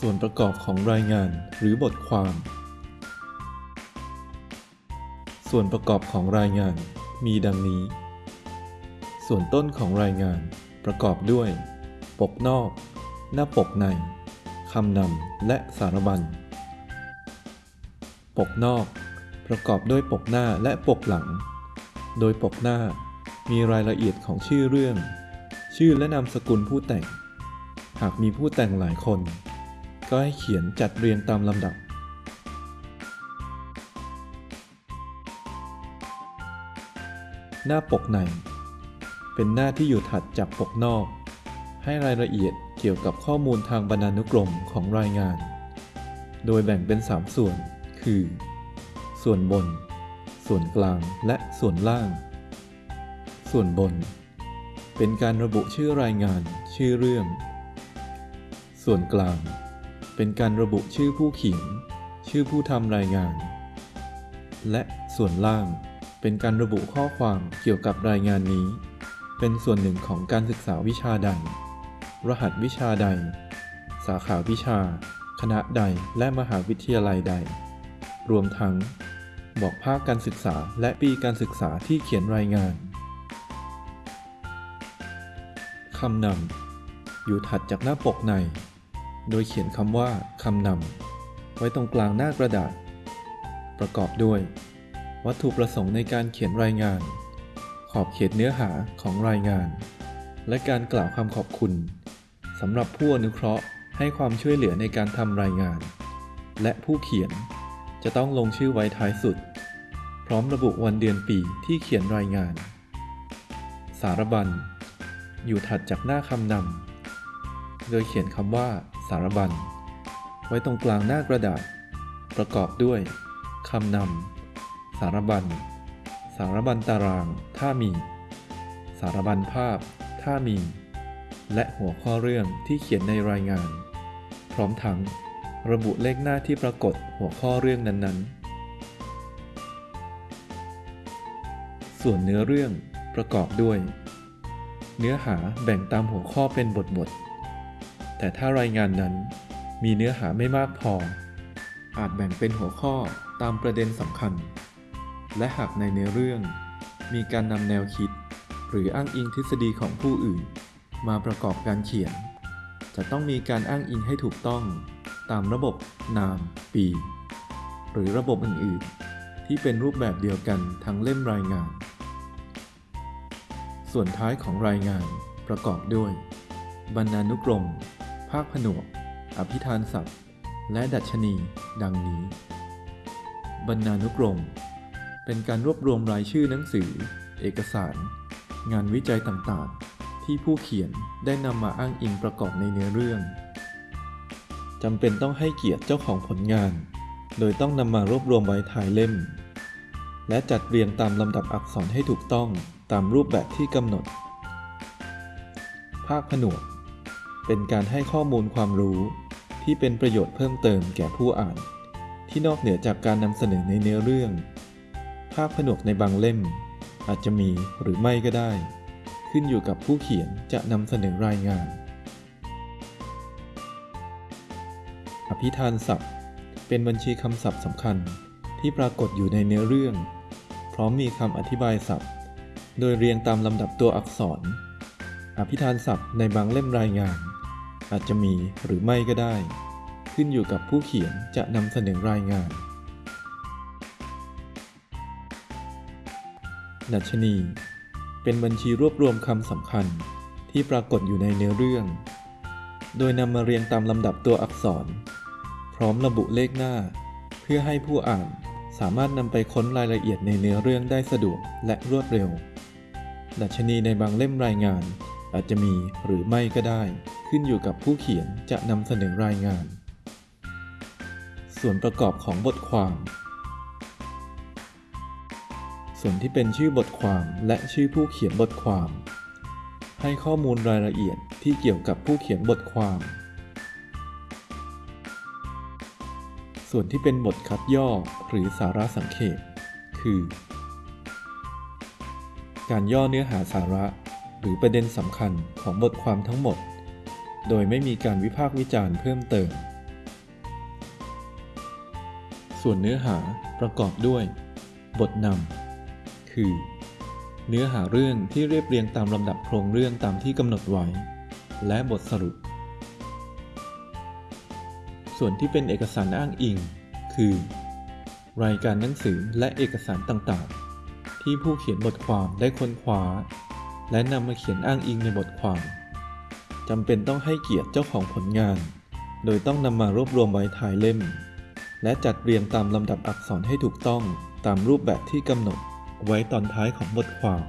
ส่วนประกอบของรายงานหรือบทความ ส่วนประกอบของรายงานมีดังนี้ ส่วนต้นของรายงานประกอบด้วย ปกนอก หน้าปกในคำนำและสารบัญ ปกนอก ประกอบด้วยปกหน้าและปกหลัง โดยปกหน้ามีรายละเอียดของชื่อเรื่อง ชื่อและนามสกุลผู้แต่ง หากมีผู้แต่งหลายคน ก็ให้เขียนจัดเรียงตามลำดับ หน้าปกใน เป็นหน้าที่อยู่ถัดจากปกนอก ให้รายละเอียดเกี่ยวกับข้อมูลทางบรรณานุกรมของรายงาน โดยแบ่งเป็น 3 ส่วน คือ ส่วนบน ส่วนกลางและส่วนล่าง ส่วนบน เป็นการระบุชื่อรายงาน ชื่อเรื่อง ส่วนกลาง เป็นการระบุชื่อผู้เขียน ชื่อผู้ทำรายงาน และส่วนล่างเป็นการระบุข้อความเกี่ยวกับรายงานนี้ เป็นส่วนหนึ่งของการศึกษาวิชาใด รหัสวิชาใด สาขาวิชา คณะใดและมหาวิทยาลัยใด รวมทั้ง บอกภาคการศึกษาและปีการศึกษาที่เขียนรายงานคำนำอยู่ถัดจากหน้าปกใน โดยเขียนคำว่าคำนำไว้ตรงกลางหน้ากระดาษ ประกอบด้วย วัตถุประสงค์ในการเขียนรายงาน ขอบเขตเนื้อหาของรายงาน และการกล่าวคำขอบคุณสำหรับผู้อนุเคราะห์ให้ความช่วยเหลือในการทำรายงาน และผู้เขียนจะต้องลงชื่อไว้ท้ายสุด พร้อมระบุวันเดือนปีที่เขียนรายงาน สารบัญ อยู่ถัดจากหน้าคำนำโดยเขียนคำว่า สารบัญ ไว้ตรงกลางหน้ากระดาษ ประกอบด้วยคำนำ สารบัญ สารบัญตาราง ถ้ามี สารบัญภาพ ถ้ามี และหัวข้อเรื่องที่เขียนในรายงาน พร้อมทั้งระบุเลขหน้าที่ปรากฏหัวข้อเรื่องนั้นๆ ส่วนเนื้อเรื่องประกอบด้วย เนื้อหาแบ่งตามหัวข้อเป็นบทบท แต่ถ้ารายงานนั้นมีเนื้อหาไม่มากพอ อาจแบ่งเป็นหัวข้อตามประเด็นสำคัญ และหากในเนื้อเรื่อง มีการนำแนวคิด หรืออ้างอิงทฤษฎีของผู้อื่น มาประกอบการเขียน จะต้องมีการอ้างอิงให้ถูกต้อง ตามระบบนาม ปี หรือระบบอื่นๆ ที่เป็นรูปแบบเดียวกันทั้งเล่มรายงาน ส่วนท้ายของรายงานประกอบด้วย บรรณานุกรม ภาคผนวก อภิธานศัพท์ และดัชนี ดังนี้ บรรณานุกรม เป็นการรวบรวมรายชื่อหนังสือ เอกสาร งานวิจัยต่างๆ ที่ผู้เขียนได้นำมาอ้างอิงประกอบในเนื้อเรื่องจำเป็นต้องให้เกียรติเจ้าของผลงาน โดยต้องนำมารวบรวมไว้ท้ายเล่ม และจัดเรียงตามลำดับอักษรให้ถูกต้องตามรูปแบบที่กำหนด ภาคผนวก เป็นการให้ข้อมูลความรู้ที่เป็นประโยชน์เพิ่มเติมแก่ผู้อ่าน ที่นอกเหนือจากการนำเสนอในเนื้อเรื่อง ภาคผนวกในบางเล่ม อาจจะมีหรือไม่ก็ได้ ขึ้นอยู่กับผู้เขียนจะนำเสนอรายงาน อภิธานศัพท์ เป็นบัญชีคำศัพท์สำคัญที่ปรากฏอยู่ในเนื้อเรื่อง พร้อมมีคำอธิบายศัพท์ โดยเรียงตามลำดับตัวอักษร อภิธานศัพท์ในบางเล่มรายงาน อาจจะมีหรือไม่ก็ได้ ขึ้นอยู่กับผู้เขียนจะนำเสนอรายงาน ดัชนี เป็นบัญชีรวบรวมคำสำคัญที่ปรากฏอยู่ในเนื้อเรื่อง โดยนำมาเรียงตามลำดับตัวอักษร พร้อมระบุเลขหน้า เพื่อให้ผู้อ่านสามารถนำไปค้นรายละเอียดในเนื้อเรื่องได้สะดวกและรวดเร็ว ดัชนีในบางเล่มรายงานอาจจะมีหรือไม่ก็ได้ ขึ้นอยู่กับผู้เขียนจะนำเสนอรายงาน ส่วนประกอบของบทความ ส่วนที่เป็นชื่อบทความและชื่อผู้เขียนบทความ ให้ข้อมูลรายละเอียดที่เกี่ยวกับผู้เขียนบทความ ส่วนที่เป็นบทคัดย่อหรือสาระสังเขปคือ การย่อเนื้อหาสาระหรือประเด็นสำคัญของบทความทั้งหมด โดยไม่มีการวิพากษ์วิจารณ์เพิ่มเติม ส่วนเนื้อหาประกอบด้วย บทนำคือ เนื้อหาเรื่องที่เรียบเรียงตามลำดับโครงเรื่องตามที่กำหนดไว้ และบทสรุป ส่วนที่เป็นเอกสารอ้างอิง คือ รายการหนังสือและเอกสารต่างๆ ที่ผู้เขียนบทความได้ค้นคว้า และนำมาเขียนอ้างอิงในบทความ จำเป็นต้องให้เกียรติเจ้าของผลงาน โดยต้องนำมารวบรวมไว้ท้ายเล่ม และจัดเรียงตามลำดับอักษรให้ถูกต้องตามรูปแบบที่กำหนดไว้ตอนท้ายของบทความ